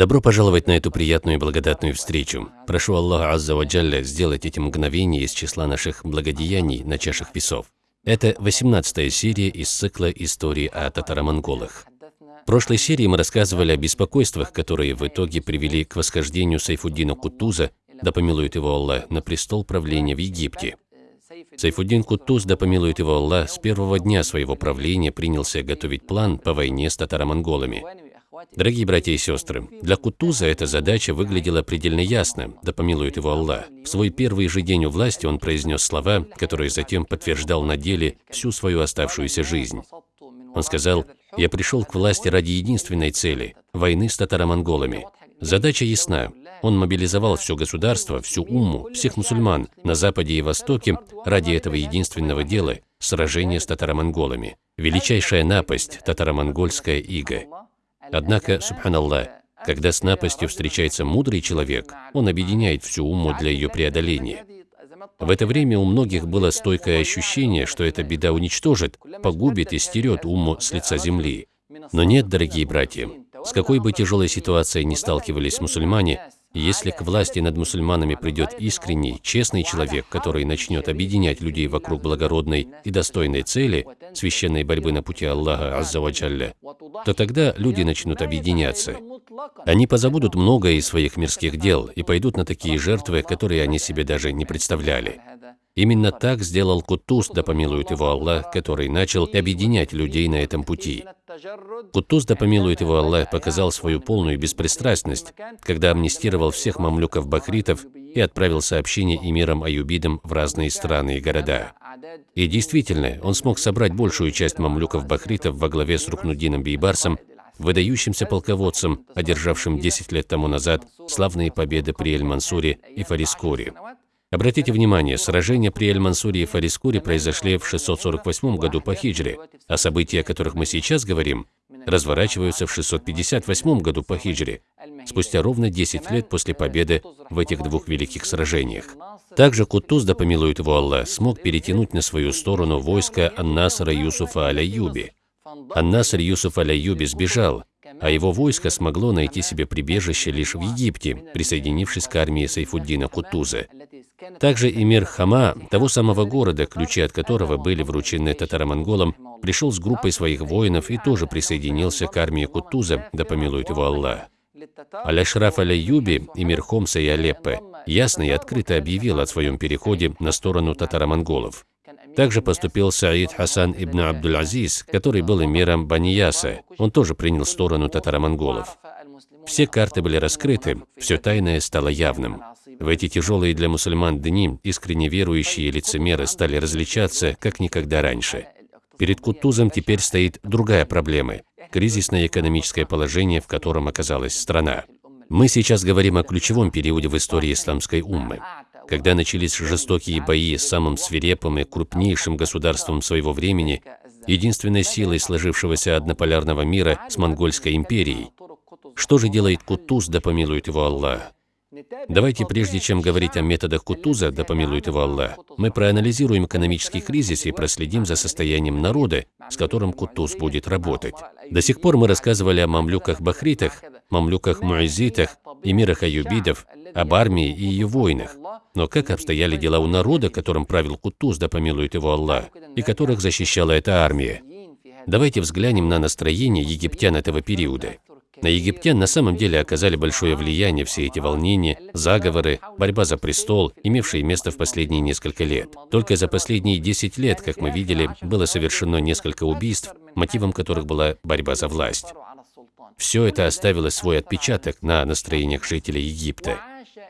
Добро пожаловать на эту приятную и благодатную встречу. Прошу Аллаха Азза ва Джалля сделать эти мгновения из числа наших благодеяний на чашах весов. Это 18 серия из цикла истории о татаро-монголах. В прошлой серии мы рассказывали о беспокойствах, которые в итоге привели к восхождению Сайфуддина Кутуза, да помилует его Аллах, на престол правления в Египте. Сайфуддин Кутуз, да помилует его Аллах, с первого дня своего правления принялся готовить план по войне с татаро-монголами. Дорогие братья и сестры, для Кутуза эта задача выглядела предельно ясно, да помилует его Аллах. В свой первый же день у власти он произнес слова, которые затем подтверждал на деле всю свою оставшуюся жизнь. Он сказал, «Я пришел к власти ради единственной цели – войны с татаро-монголами. Задача ясна. Он мобилизовал все государство, всю умму, всех мусульман на Западе и Востоке ради этого единственного дела – сражения с татаро-монголами. Величайшая напасть – татаро-монгольская ига. Однако, субханаллах, когда с напастью встречается мудрый человек, он объединяет всю уму для ее преодоления. В это время у многих было стойкое ощущение, что эта беда уничтожит, погубит и стерет уму с лица земли. Но нет, дорогие братья, с какой бы тяжелой ситуацией ни сталкивались мусульмане, если к власти над мусульманами придет искренний, честный человек, который начнет объединять людей вокруг благородной и достойной цели, священной борьбы на пути Аллаха Аззаваджалля, то тогда люди начнут объединяться. Они позабудут многое из своих мирских дел и пойдут на такие жертвы, которые они себе даже не представляли. Именно так сделал Кутуз, да помилует его Аллах, который начал объединять людей на этом пути. Кутуз, да помилует его Аллах, показал свою полную беспристрастность, когда амнистировал всех мамлюков-бахритов и отправил сообщение эмирам-аюбидам в разные страны и города. И действительно, он смог собрать большую часть мамлюков-бахритов во главе с Рукнудином Бейбарсом, выдающимся полководцем, одержавшим 10 лет тому назад славные победы при Эль-Мансуре и Фарискуре. Обратите внимание, сражения при Эль-Мансуре и Фарискуре произошли в 648 году по хиджре, а события, о которых мы сейчас говорим, разворачиваются в 658 году по хиджре, спустя ровно 10 лет после победы в этих двух великих сражениях. Также Кутуз, да помилует его Аллах, смог перетянуть на свою сторону войско Ан-Насра Юсуфа Аляюби. Ан-Наср Юсуф Аляюби сбежал, а его войско смогло найти себе прибежище лишь в Египте, присоединившись к армии Сайфуддина Кутуза. Также эмир Хама, того самого города, ключи от которого были вручены татаро-монголам, пришел с группой своих воинов и тоже присоединился к армии Кутуза, да помилует его Аллах. Аляшраф Аляюби, эмир Хомса и Алеппе, ясно и открыто объявил о своем переходе на сторону татаро-монголов. Также поступил Саид Хасан ибн Абдул-Азиз, который был эмиром Банияса. Он тоже принял сторону татаро-монголов. Все карты были раскрыты, все тайное стало явным. В эти тяжелые для мусульман дни искренне верующие лицемеры стали различаться, как никогда раньше. Перед Кутузом теперь стоит другая проблема – кризисное экономическое положение, в котором оказалась страна. Мы сейчас говорим о ключевом периоде в истории исламской уммы когда начались жестокие бои с самым свирепым и крупнейшим государством своего времени, единственной силой сложившегося однополярного мира с Монгольской империей. Что же делает Кутуз, да помилует его Аллах? Давайте, прежде чем говорить о методах Кутуза, да помилует его Аллах, мы проанализируем экономический кризис и проследим за состоянием народа, с которым Кутуз будет работать. До сих пор мы рассказывали о мамлюках-бахритах, мамлюках-муазитах, эмирах аюбидов, об армии и ее войнах. Но как обстояли дела у народа, которым правил Кутуз, да помилует его Аллах, и которых защищала эта армия? Давайте взглянем на настроение египтян этого периода. На египтян на самом деле оказали большое влияние все эти волнения, заговоры, борьба за престол, имевшие место в последние несколько лет. Только за последние 10 лет, как мы видели, было совершено несколько убийств, мотивом которых была борьба за власть. Все это оставило свой отпечаток на настроениях жителей Египта.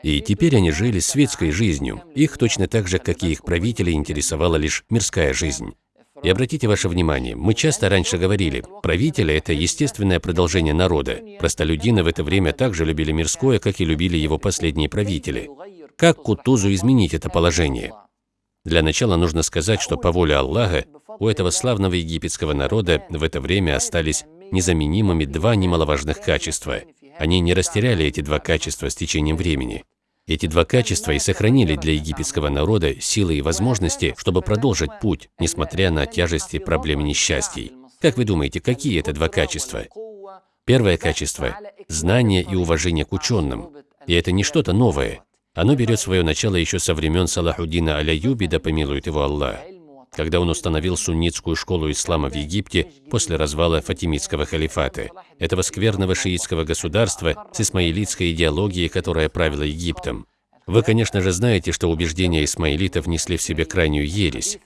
И теперь они жили светской жизнью. Их точно так же, как и их правители, интересовала лишь мирская жизнь. И обратите ваше внимание, мы часто раньше говорили, правители – это естественное продолжение народа. Простолюдины в это время также любили мирское, как и любили его последние правители. Как Кутузу изменить это положение? Для начала нужно сказать, что по воле Аллаха у этого славного египетского народа в это время остались незаменимыми два немаловажных качества. Они не растеряли эти два качества с течением времени. Эти два качества и сохранили для египетского народа силы и возможности, чтобы продолжить путь, несмотря на тяжести проблем и несчастий. Как вы думаете, какие это два качества? Первое качество – знание и уважение к ученым. И это не что-то новое. Оно берет свое начало еще со времен Салахуддина Аляюби, да помилует его Аллах, когда он установил суннитскую школу ислама в Египте после развала Фатимидского халифата, этого скверного шиитского государства с исмаилитской идеологией, которая правила Египтом. Вы, конечно же, знаете, что убеждения исмаилитов несли в себе крайнюю ересь.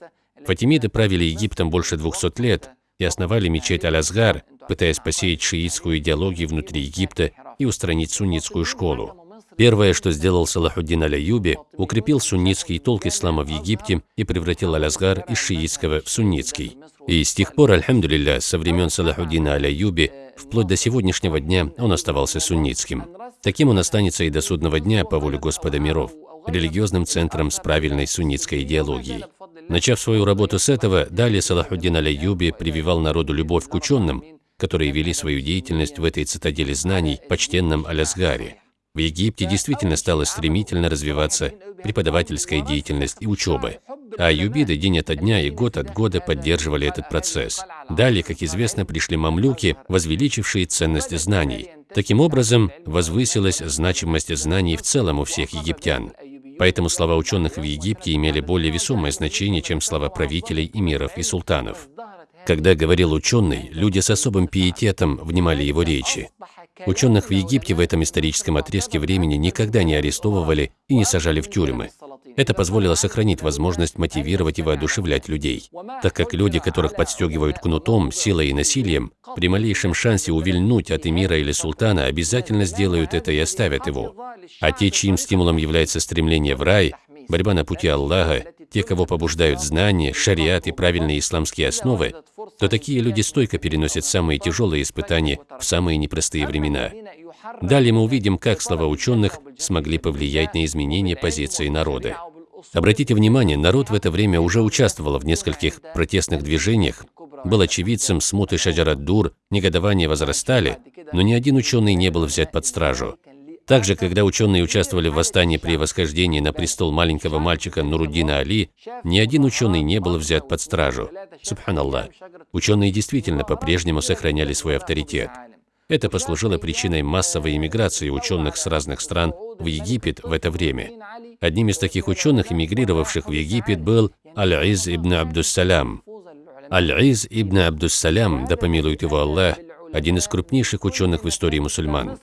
Фатимиды правили Египтом больше 200 лет и основали мечеть Аль-Азгар, пытаясь посеять шиитскую идеологию внутри Египта и устранить суннитскую школу. Первое, что сделал Салахуддин Аляюби, укрепил суннитский толк ислама в Египте и превратил Аль-Азгар из шиитского в суннитский. И с тех пор, альхамдулилля, со времен Салахуддина Аляюби, вплоть до сегодняшнего дня он оставался суннитским. Таким он останется и до судного дня по воле Господа миров, религиозным центром с правильной суннитской идеологией. Начав свою работу с этого, далее Салахуддин Аляюби прививал народу любовь к ученым, которые вели свою деятельность в этой цитадели знаний, почтенном Алязгаре. В Египте действительно стала стремительно развиваться преподавательская деятельность и учеба. А юбиды день ото дня и год от года поддерживали этот процесс. Далее, как известно, пришли мамлюки, возвеличившие ценность знаний. Таким образом, возвысилась значимость знаний в целом у всех египтян. Поэтому слова ученых в Египте имели более весомое значение, чем слова правителей, эмиров и султанов. Когда говорил ученый, люди с особым пиететом внимали его речи. Ученых в Египте в этом историческом отрезке времени никогда не арестовывали и не сажали в тюрьмы. Это позволило сохранить возможность мотивировать и воодушевлять людей, так как люди, которых подстегивают кнутом, силой и насилием, при малейшем шансе увильнуть от эмира или султана обязательно сделают это и оставят его. А те, чьим стимулом является стремление в рай, борьба на пути Аллаха, те, кого побуждают знания, шариат и правильные исламские основы, то такие люди стойко переносят самые тяжелые испытания в самые непростые времена. Далее мы увидим, как слова ученых смогли повлиять на изменение позиции народа. Обратите внимание, народ в это время уже участвовал в нескольких протестных движениях, был очевидцем смуты Шаджарат-Дур, негодования возрастали, но ни один ученый не был взят под стражу. Также, когда ученые участвовали в восстании при восхождении на престол маленького мальчика Нуруддина Али, ни один ученый не был взят под стражу. Субханаллах. Ученые действительно по-прежнему сохраняли свой авторитет. Это послужило причиной массовой иммиграции ученых с разных стран в Египет в это время. Одним из таких ученых, эмигрировавших в Египет, был Аль-Из ибн Абдуссалям. Аль-Из ибн Абдуссалям, да помилует его Аллах, один из крупнейших ученых в истории мусульман.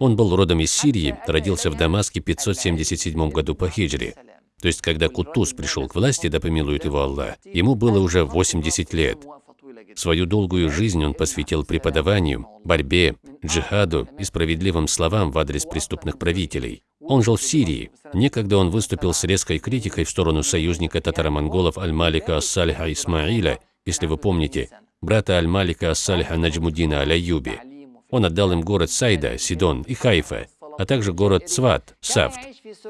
Он был родом из Сирии, родился в Дамаске в 577 году по хиджре. То есть, когда Кутуз пришел к власти, да помилует его Аллах, ему было уже 80 лет. Свою долгую жизнь он посвятил преподаванию, борьбе, джихаду и справедливым словам в адрес преступных правителей. Он жил в Сирии. Некогда он выступил с резкой критикой в сторону союзника татаро-монголов Аль-Малика Ас-Салиха Исмаиля, если вы помните, брата Аль-Малика Ас-Салиха Наджмуддина Аль-Аюби. Он отдал им город Сайда, Сидон и Хайфа, а также город Цват, Сафт,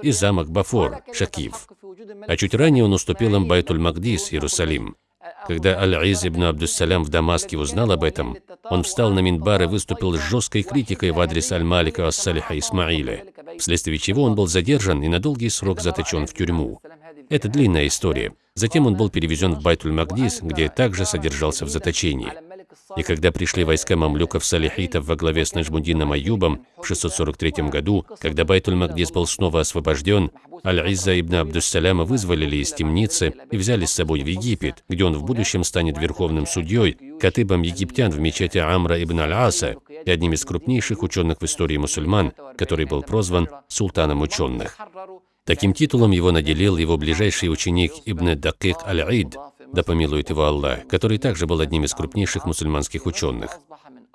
и замок Бафор, Шакив. А чуть ранее он уступил им Байтуль-Магдис, Иерусалим. Когда Аль-Из ибн Абдуссалям в Дамаске узнал об этом, он встал на Минбар и выступил с жесткой критикой в адрес Аль-Малика Ас-Салиха Исмаиля, вследствие чего он был задержан и на долгий срок заточен в тюрьму. Это длинная история. Затем он был перевезен в Байтуль-Магдис, где также содержался в заточении. И когда пришли войска мамлюков-салихитов во главе с Наджмудином Аюбом в 643 году, когда Байтуль-Магдис был снова освобожден, Аль-Изза ибн Абдуссаляма вызволили из темницы и взяли с собой в Египет, где он в будущем станет верховным судьей, катыбом египтян в мечети Амра ибн Аль-Аса и одним из крупнейших ученых в истории мусульман, который был прозван «султаном ученых». Таким титулом его наделил его ближайший ученик Ибн Дакик Аль-Ид, да помилует его Аллах, который также был одним из крупнейших мусульманских ученых.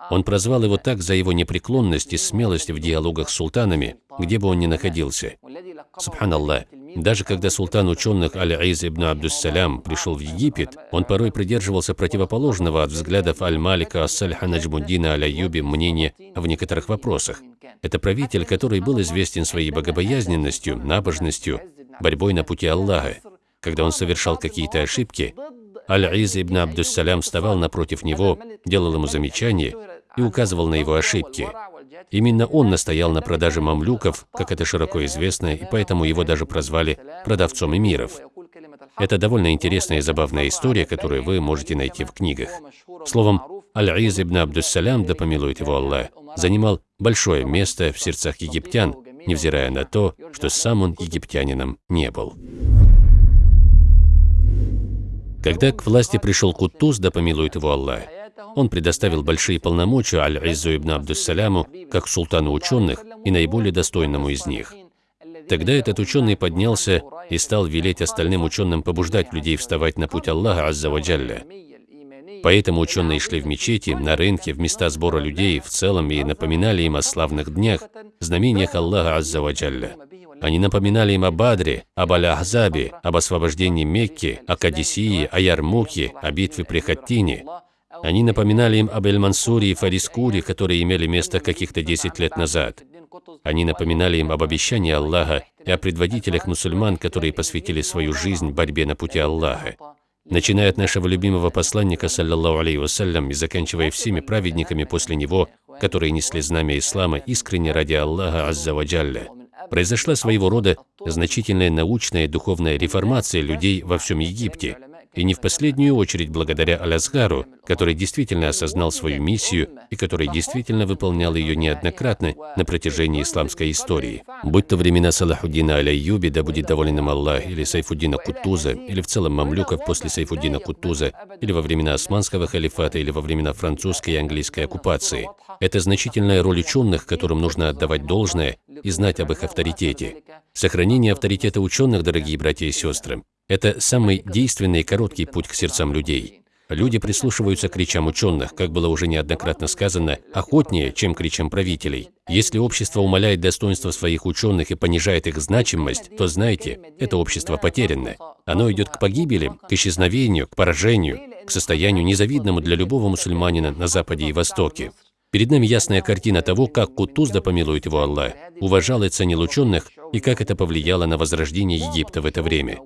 Он прозвал его так за его непреклонность и смелость в диалогах с султанами, где бы он ни находился. Субханаллах, даже когда султан ученых Аль-Айз ибн Абдуссалям пришел в Египет, он порой придерживался противоположного от взглядов Аль-Малика Ас-Сальха Наджмуддина Аль-Аюби мнения в некоторых вопросах. Это правитель, который был известен своей богобоязненностью, набожностью, борьбой на пути Аллаха. Когда он совершал какие-то ошибки, Аль-Из ибн Абдуссалям вставал напротив него, делал ему замечания и указывал на его ошибки. Именно он настоял на продаже мамлюков, как это широко известно, и поэтому его даже прозвали продавцом эмиров. Это довольно интересная и забавная история, которую вы можете найти в книгах. Словом, Аль-Из ибн Абдуссалям, да помилует его Аллах, занимал большое место в сердцах египтян, невзирая на то, что сам он египтянином не был. Когда к власти пришел Кутуз, да помилует его Аллах, он предоставил большие полномочия Аль-Иззу ибн Абдуссаляму как султану ученых и наиболее достойному из них. Тогда этот ученый поднялся и стал велеть остальным ученым побуждать людей вставать на путь Аллаха Аззаваджалля. Поэтому ученые шли в мечети, на рынке, в места сбора людей в целом и напоминали им о славных днях, знамениях Аллаха Аззаваджалля. Они напоминали им о Бадре, об Аль-Ахзабе, об освобождении Мекки, о Кадисии, о Ярмуке, о битве при Хаттине. Они напоминали им об Эль-Мансуре и Фарискуре, которые имели место каких-то 10 лет назад. Они напоминали им об обещании Аллаха и о предводителях мусульман, которые посвятили свою жизнь борьбе на пути Аллаха. Начиная от нашего любимого посланника, саллаллаху алейhi вассалям, и заканчивая всеми праведниками после него, которые несли знамя ислама искренне ради Аллаха Аззаваджалля произошла своего рода значительная научная и духовная реформация людей во всем Египте, и не в последнюю очередь благодаря Алясгару, который действительно осознал свою миссию и который действительно выполнял ее неоднократно на протяжении исламской истории. Будь то времена Салахуддина Аляйюби, да будет доволен им Аллах, или Сайфуддина Кутуза, или в целом мамлюков после Сайфуддина Кутуза, или во времена Османского халифата, или во времена французской и английской оккупации. Это значительная роль ученых, которым нужно отдавать должное и знать об их авторитете. Сохранение авторитета ученых, дорогие братья и сестры, это самый действенный и короткий путь к сердцам людей. Люди прислушиваются к кричам ученых, как было уже неоднократно сказано, охотнее, чем к кричам правителей. Если общество умаляет достоинство своих ученых и понижает их значимость, то знайте, это общество потеряно. Оно идет к погибели, к исчезновению, к поражению, к состоянию незавидному для любого мусульманина на Западе и Востоке. Перед нами ясная картина того, как Кутуз, да помилует его Аллах, уважал и ценил ученых, и как это повлияло на возрождение Египта в это время.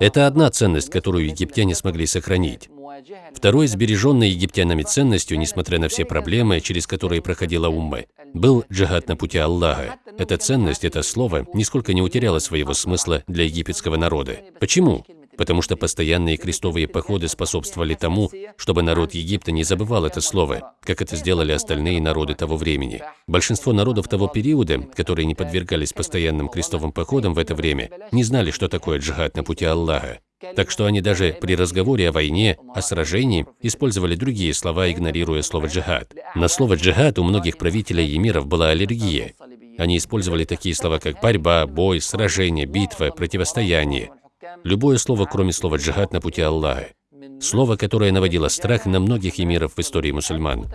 Это одна ценность, которую египтяне смогли сохранить. Второй, сбереженной египтянами ценностью, несмотря на все проблемы, через которые проходила умма, был джихад на пути Аллаха. Эта ценность, это слово, нисколько не утеряло своего смысла для египетского народа. Почему? Потому что постоянные крестовые походы способствовали тому, чтобы народ Египта не забывал это слово, как это сделали остальные народы того времени. Большинство народов того периода, которые не подвергались постоянным крестовым походам в это время, не знали, что такое джихад на пути Аллаха. Так что они даже при разговоре о войне, о сражении, использовали другие слова, игнорируя слово «джихад». На слово «джихад» у многих правителей и эмиров была аллергия. Они использовали такие слова, как борьба, бой, сражение, битва, противостояние. Любое слово, кроме слова «джихад» на пути Аллаха. Слово, которое наводило страх на многих эмиров в истории мусульман.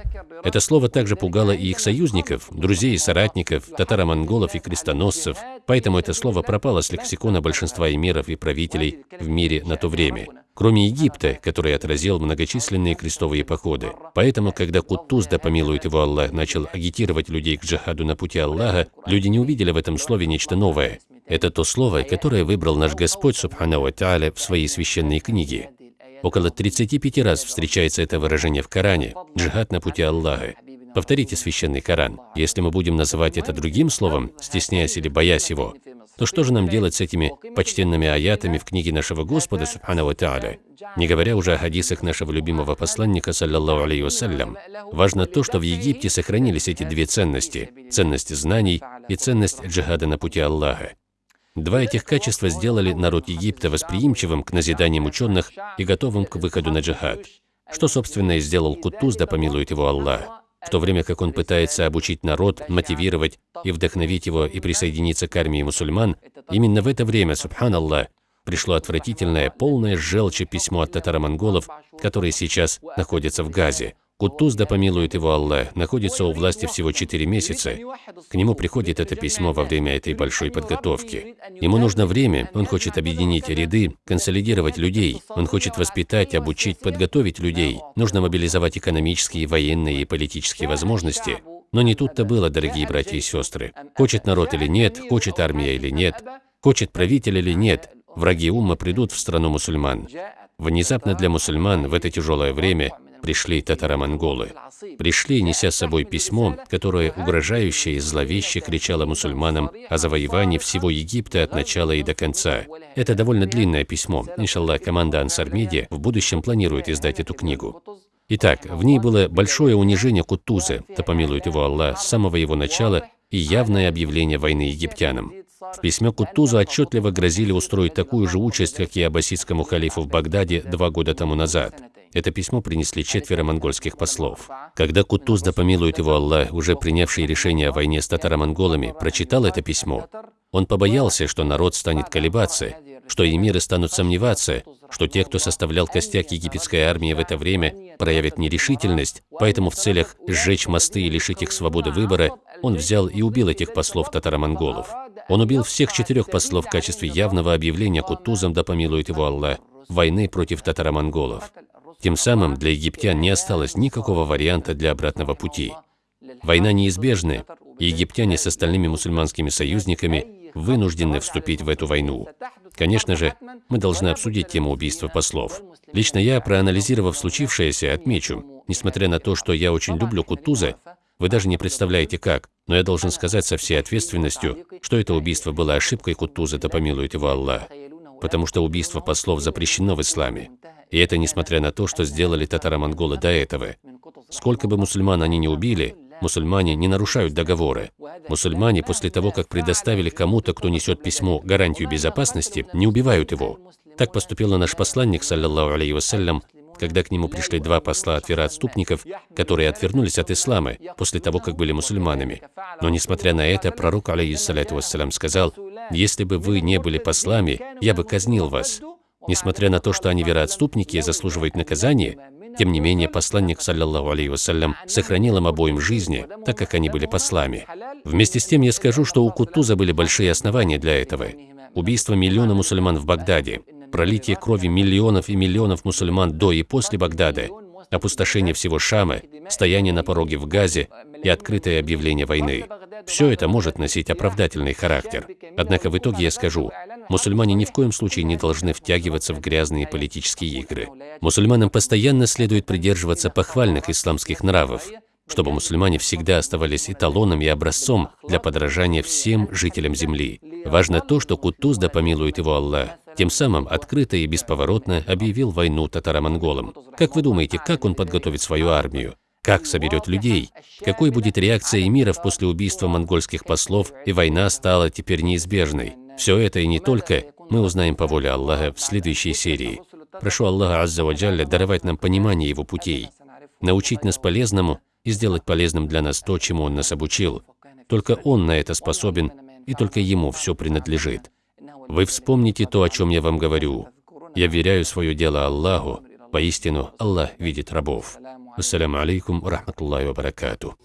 Это слово также пугало и их союзников, друзей и соратников, татаро-монголов и крестоносцев, поэтому это слово пропало с лексикона большинства эмиров и правителей в мире на то время. Кроме Египта, который отразил многочисленные крестовые походы. Поэтому, когда Кутуз, да помилует его Аллах, начал агитировать людей к джихаду на пути Аллаха, люди не увидели в этом слове нечто новое. Это то слово, которое выбрал наш Господь, Субхану Тааля, в своей священной книге. Около 35 раз встречается это выражение в Коране – джихад на пути Аллаха. Повторите священный Коран. Если мы будем называть это другим словом, стесняясь или боясь его, то что же нам делать с этими почтенными аятами в книге нашего Господа, Субхану Тааля? Не говоря уже о хадисах нашего любимого посланника, саллаллаху алейhi вассалям, важно то, что в Египте сохранились эти две ценности – ценность знаний и ценность джихада на пути Аллаха. Два этих качества сделали народ Египта восприимчивым к назиданиям ученых и готовым к выходу на джихад. Что, собственно, и сделал Кутуз, да помилует его Аллах. В то время как он пытается обучить народ, мотивировать и вдохновить его и присоединиться к армии мусульман, именно в это время, субханаллах, пришло отвратительное, полное желчи письмо от татаро-монголов, которые сейчас находятся в Газе. Кутуз, да помилует его Аллах, находится у власти всего 4 месяца. К нему приходит это письмо во время этой большой подготовки. Ему нужно время, он хочет объединить ряды, консолидировать людей, он хочет воспитать, обучить, подготовить людей. Нужно мобилизовать экономические, военные и политические возможности. Но не тут-то было, дорогие братья и сестры. Хочет народ или нет, хочет армия или нет, хочет правитель или нет, враги ума придут в страну мусульман. Внезапно для мусульман в это тяжелое время пришли татаро-монголы. Пришли, неся с собой письмо, которое угрожающе и зловеще кричало мусульманам о завоевании всего Египта от начала и до конца. Это довольно длинное письмо. Иншаллах, команда Ансар в будущем планирует издать эту книгу. Итак, в ней было большое унижение Кутуза, да помилует его Аллах, с самого его начала и явное объявление войны египтянам. В письме Кутуза отчетливо грозили устроить такую же участь, как и аббасидскому халифу в Багдаде два года тому назад. Это письмо принесли четверо монгольских послов. Когда Кутуз, да помилует его Аллах, уже принявший решение о войне с татаро-монголами, прочитал это письмо, он побоялся, что народ станет колебаться, что эмиры станут сомневаться, что те, кто составлял костяк египетской армии в это время, проявят нерешительность, поэтому в целях сжечь мосты и лишить их свободы выбора, он взял и убил этих послов татаро-монголов. Он убил всех четырех послов в качестве явного объявления Кутузом, да помилует его Аллах, войны против татаро-монголов. Тем самым для египтян не осталось никакого варианта для обратного пути. Война неизбежна, и египтяне с остальными мусульманскими союзниками вынуждены вступить в эту войну. Конечно же, мы должны обсудить тему убийства послов. Лично я, проанализировав случившееся, отмечу, несмотря на то, что я очень люблю Кутуза, вы даже не представляете как, но я должен сказать со всей ответственностью, что это убийство было ошибкой Кутуза, да помилует его Аллах, потому что убийство послов запрещено в исламе. И это несмотря на то, что сделали татаро-монголы до этого. Сколько бы мусульман они не убили, Мусульмане не нарушают договоры. Мусульмане после того, как предоставили кому-то, кто несет письмо, гарантию безопасности, не убивают его. Так поступил наш посланник, саллиллаху алейhi вассалям, когда к нему пришли два посла от вероотступников, которые отвернулись от ислама после того, как были мусульманами. Но несмотря на это, пророк, алейхиссалату вассалям, сказал, «Если бы вы не были послами, я бы казнил вас». Несмотря на то, что они вероотступники и заслуживают наказания, тем не менее, посланник, саллиллаху алейhi вассалям, сохранил им обоим жизни, так как они были послами. Вместе с тем я скажу, что у Кутуза были большие основания для этого. Убийство миллиона мусульман в Багдаде, пролитие крови миллионов и миллионов мусульман до и после Багдада, опустошение всего Шама, стояние на пороге в Газе и открытое объявление войны. Все это может носить оправдательный характер. Однако в итоге я скажу, мусульмане ни в коем случае не должны втягиваться в грязные политические игры. Мусульманам постоянно следует придерживаться похвальных исламских нравов, чтобы мусульмане всегда оставались эталоном и образцом для подражания всем жителям земли. Важно то, что Кутуз, да помилует его Аллах, тем самым открыто и бесповоротно объявил войну татаро-монголам. Как вы думаете, как он подготовит свою армию? Как соберет людей? Какой будет реакция эмиров после убийства монгольских послов, и война стала теперь неизбежной? Все это и не только мы узнаем по воле Аллаха в следующей серии. Прошу Аллаха Азза Ваджалля даровать нам понимание Его путей, научить нас полезному и сделать полезным для нас то, чему Он нас обучил. Только Он на это способен, и только Ему все принадлежит. Вы вспомните то, о чем я вам говорю. Я веряю свое дело Аллаху, поистину Аллах видит рабов. Ассаляму алейкум рахматуллахи ва баракатуh.